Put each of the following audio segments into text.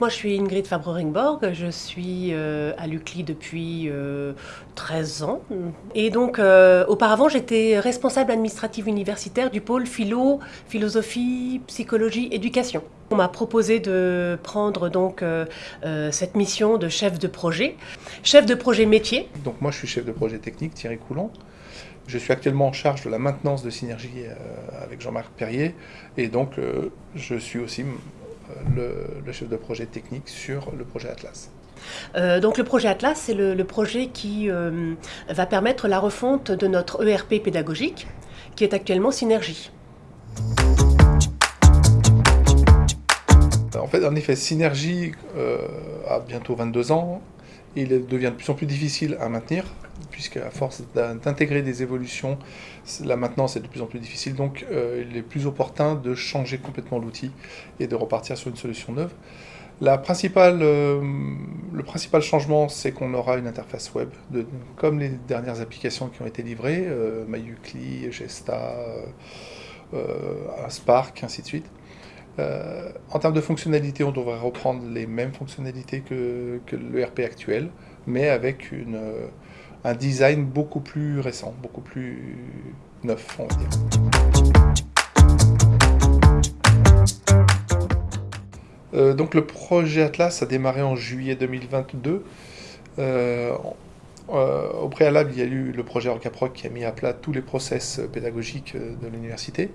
moi je suis Ingrid Fabre-Ringborg, je suis euh, à l'UCLI depuis 13 euh, ans. Et donc euh, auparavant j'étais responsable administrative universitaire du pôle philo, philosophie, psychologie, éducation. On m'a proposé de prendre donc cette mission de chef de projet, chef de projet métier. Donc moi je suis chef de projet technique, Thierry Coulon. Je suis actuellement en charge de la maintenance de Synergie avec Jean-Marc Perrier et donc je suis aussi le, chef de projet technique sur le projet Atlas. Euh, donc le projet Atlas, c'est le, projet qui euh, va permettre la refonte de notre ERP pédagogique, qui est actuellement Synergie. En fait, en effet, Synergie euh, a bientôt 22 ans, il devient de plus en plus difficile à maintenir, puisque à force d'intégrer des évolutions, la maintenance est de plus en plus difficile, donc euh, il est plus opportun de changer complètement l'outil et de repartir sur une solution neuve. Euh, le principal changement, c'est qu'on aura une interface web, comme les dernières applications qui ont été livrées, euh, MyUcli, Gesta, Spark, ainsi de suite. Euh, en termes de fonctionnalité, on devrait reprendre les mêmes fonctionnalités que, l'ERP actuel, mais avec euh, un design beaucoup plus récent, beaucoup plus neuf, on va dire. Euh, donc le projet Atlas a démarré en juillet 2022. au préalable, il y a eu le projet Orcaproc qui a mis à plat tous les process pédagogiques de l'université.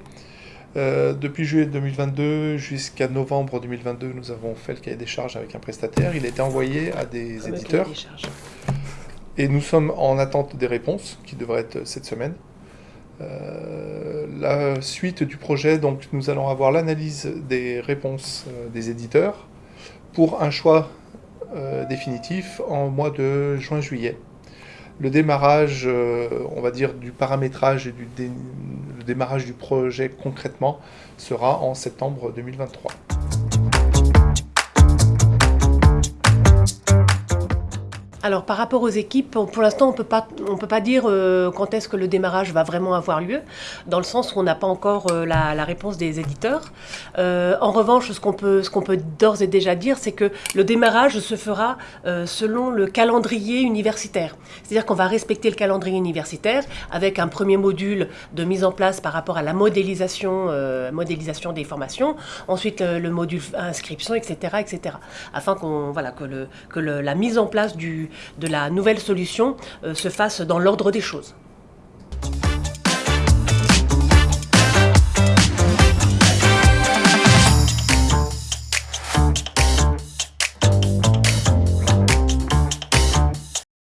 Euh, depuis juillet 2022 jusqu'à novembre 2022, nous avons fait le cahier des charges avec un prestataire. Il a été envoyé à des éditeurs. Et nous sommes en attente des réponses, qui devraient être cette semaine. Euh, la suite du projet, donc nous allons avoir l'analyse des réponses euh, des éditeurs pour un choix définitif en mois de juin-juillet le démarrage, euh, on va dire, du paramétrage et du le démarrage du projet concrètement sera en septembre 2023. Alors par rapport aux équipes, pour l'instant on peut pas on peut pas dire euh, quand est-ce que le démarrage va vraiment avoir lieu, dans le sens où on n'a pas encore euh, la, réponse des éditeurs. Euh, en revanche, ce qu'on peut ce qu'on peut d'ores et déjà dire, c'est que le démarrage se fera selon le calendrier universitaire. C'est-à-dire qu'on va respecter le calendrier universitaire avec un premier module de mise en place par rapport à la modélisation modélisation des formations, ensuite le module inscription, etc., etc. Afin qu'on voilà que le que la mise en place du de la nouvelle solution euh, se fasse dans l'ordre des choses.